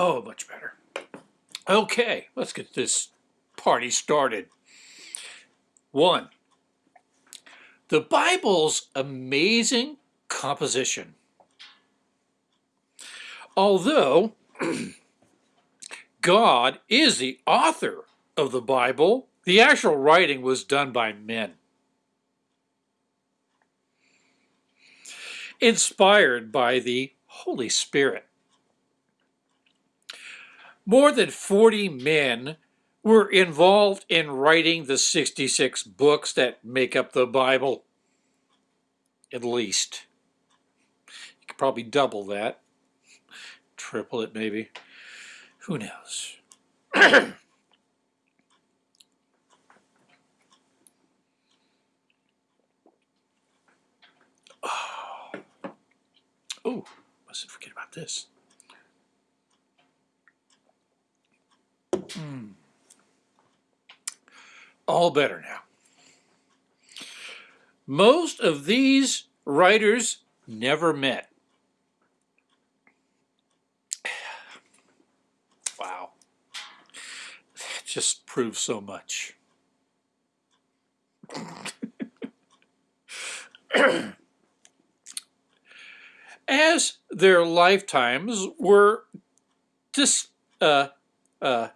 Oh, much better. Okay, let's get this party started. One, the Bible's amazing composition. Although God is the author of the Bible, the actual writing was done by men. Inspired by the Holy Spirit. More than 40 men were involved in writing the 66 books that make up the Bible, at least. You could probably double that, triple it maybe. Who knows? oh. mustn't forget about this. Mm. All better now. Most of these writers never met. Wow. That just proves so much. As their lifetimes were dis, uh, uh,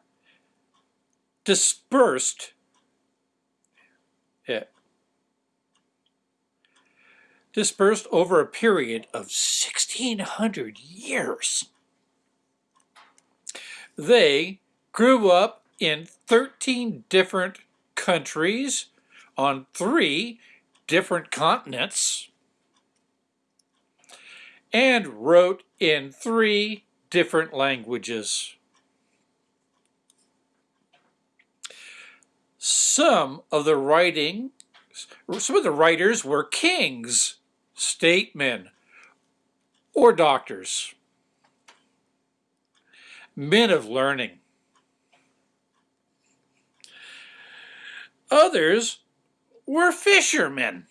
dispersed it dispersed over a period of 1600 years. They grew up in 13 different countries on three different continents and wrote in three different languages. Some of the writing, some of the writers were kings, statesmen, or doctors, men of learning. Others were fishermen.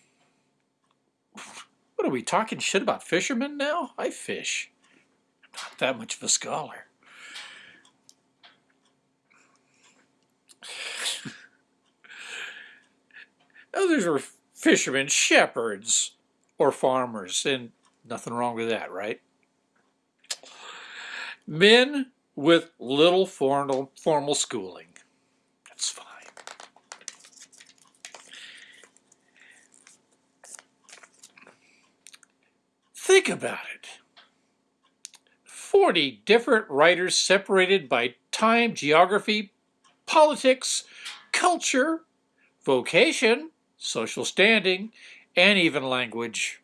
What are we talking shit about fishermen now? I fish. I'm not that much of a scholar. Oh, Others were fishermen, shepherds, or farmers, and nothing wrong with that, right? Men with little formal, formal schooling. That's fine. Think about it. 40 different writers separated by time, geography, politics, culture, vocation, social standing, and even language.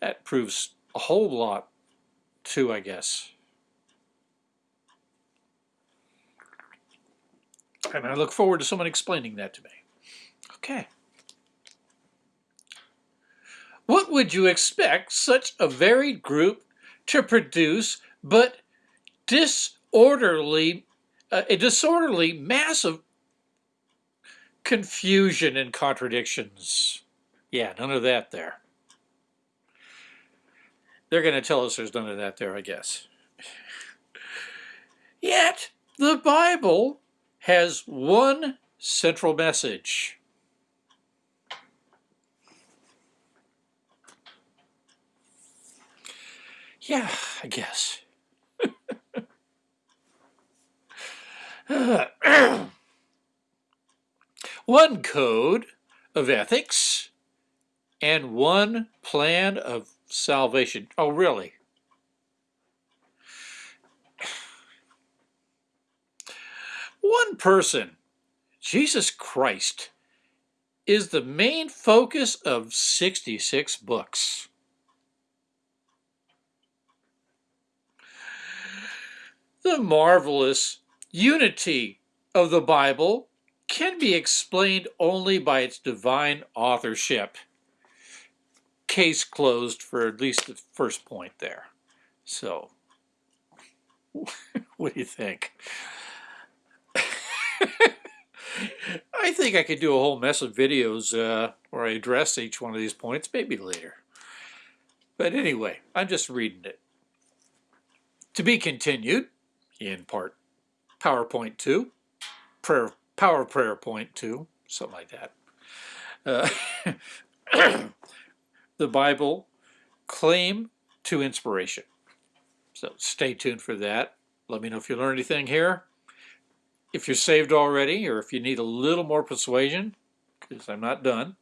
That proves a whole lot too, I guess. And I look forward to someone explaining that to me. Okay. What would you expect such a varied group to produce but disorderly, uh, a disorderly mass of confusion and contradictions. Yeah, none of that there. They're going to tell us there's none of that there, I guess. Yet, the Bible has one central message. Yeah, I guess. One code of ethics and one plan of salvation. Oh, really? One person, Jesus Christ, is the main focus of 66 books. The marvelous unity of the Bible can be explained only by its divine authorship. Case closed for at least the first point there. So, what do you think? I think I could do a whole mess of videos uh, where I address each one of these points, maybe later. But anyway, I'm just reading it. To be continued in part PowerPoint 2, prayer, Power Prayer Point too, something like that. Uh, the Bible claim to inspiration. So stay tuned for that. Let me know if you learned anything here. If you're saved already, or if you need a little more persuasion, because I'm not done.